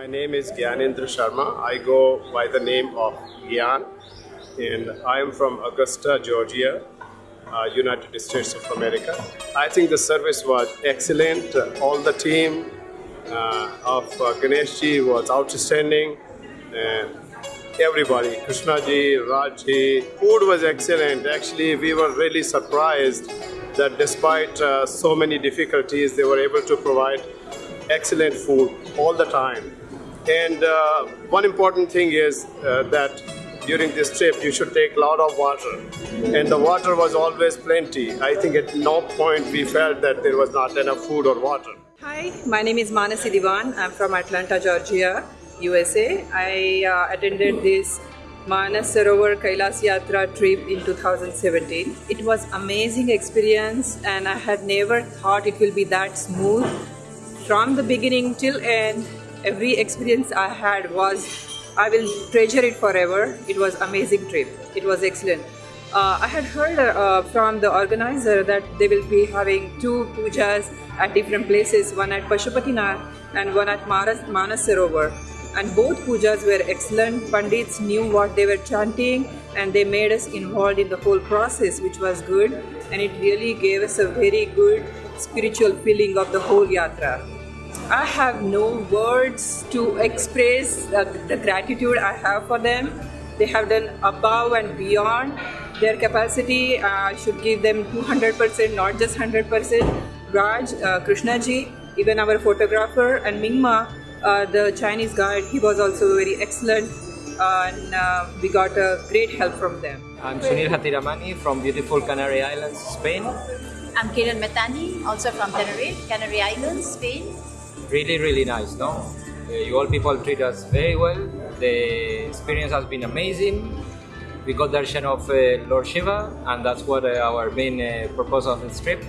My name is Gyanendra Sharma. I go by the name of Gyan, and I am from Augusta, Georgia, uh, United States of America. I think the service was excellent. All the team uh, of uh, Ganesh ji was outstanding. And everybody, Krishna ji, Raj food was excellent. Actually, we were really surprised that despite uh, so many difficulties, they were able to provide excellent food all the time. And uh, one important thing is uh, that during this trip you should take a lot of water. And the water was always plenty. I think at no point we felt that there was not enough food or water. Hi, my name is Manasi Diwan. I'm from Atlanta, Georgia, USA. I uh, attended this Manas Sarovar Kailas Yatra trip in 2017. It was amazing experience and I had never thought it will be that smooth. From the beginning till end, every experience I had was I will treasure it forever. It was amazing trip. It was excellent. Uh, I had heard uh, from the organizer that they will be having two pujas at different places, one at Pashupatinath and one at Manas, Manas. And both pujas were excellent. Pandits knew what they were chanting and they made us involved in the whole process, which was good. And it really gave us a very good spiritual feeling of the whole yatra. I have no words to express uh, the gratitude I have for them. They have done above and beyond their capacity. Uh, I should give them 200%, not just 100%. Raj, uh, Krishna ji, even our photographer, and Mingma, uh, the Chinese guide, he was also very excellent. and uh, we got a great help from them. I'm Sunil Hatiramani from beautiful Canary Islands, Spain. I'm Kiran Metani, also from Tenerife, Canary Islands, Spain. Really, really nice, no? Uh, you all people treat us very well. The experience has been amazing. We got darshan of uh, Lord Shiva, and that's what uh, our main uh, purpose of this trip.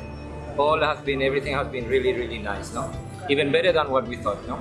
All has been, everything has been really, really nice, no? Even better than what we thought, no?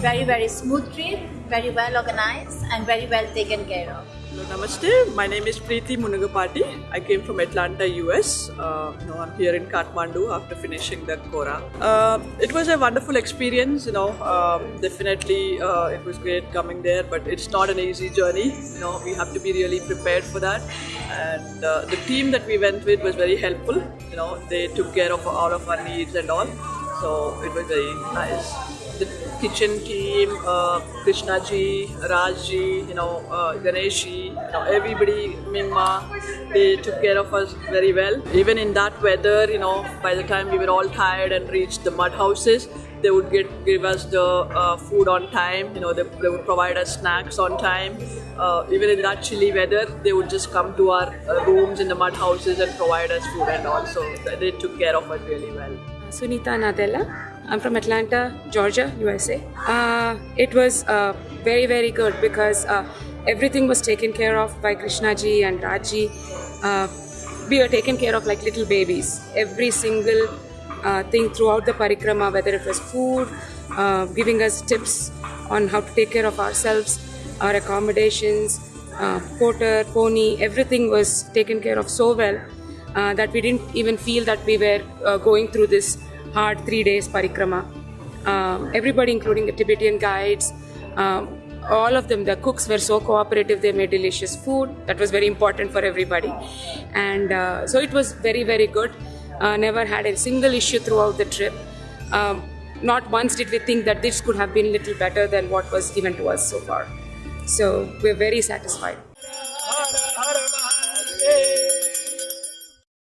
Very, very smooth trip, very well organized, and very well taken care of. Hello, namaste. My name is Preeti Munagapati. I came from Atlanta, US. Uh, you know, I'm here in Kathmandu after finishing that Kora. Uh, it was a wonderful experience. You know, um, definitely uh, it was great coming there, but it's not an easy journey. You know, we have to be really prepared for that. And uh, the team that we went with was very helpful. You know, they took care of all of our needs and all. So it was very nice the kitchen team, uh, Krishna ji, Raj ji, you know, uh, Ganesh ji, you know, everybody, Mimma, they took care of us very well. Even in that weather, you know, by the time we were all tired and reached the mud houses, they would get give us the uh, food on time. You know, they, they would provide us snacks on time. Uh, even in that chilly weather, they would just come to our uh, rooms in the mud houses and provide us food and all. So they took care of us really well. Sunita Nadella. I'm from Atlanta, Georgia, USA. Uh, it was uh, very, very good because uh, everything was taken care of by Krishna ji and Raji. Uh, we were taken care of like little babies. Every single uh, thing throughout the parikrama, whether it was food, uh, giving us tips on how to take care of ourselves, our accommodations, porter, pony, everything was taken care of so well that we didn't even feel that we were going through this hard three days parikrama. Um, everybody, including the Tibetan guides, um, all of them, the cooks were so cooperative. They made delicious food. That was very important for everybody. And uh, so it was very, very good. Uh, never had a single issue throughout the trip. Um, not once did we think that this could have been a little better than what was given to us so far. So we're very satisfied.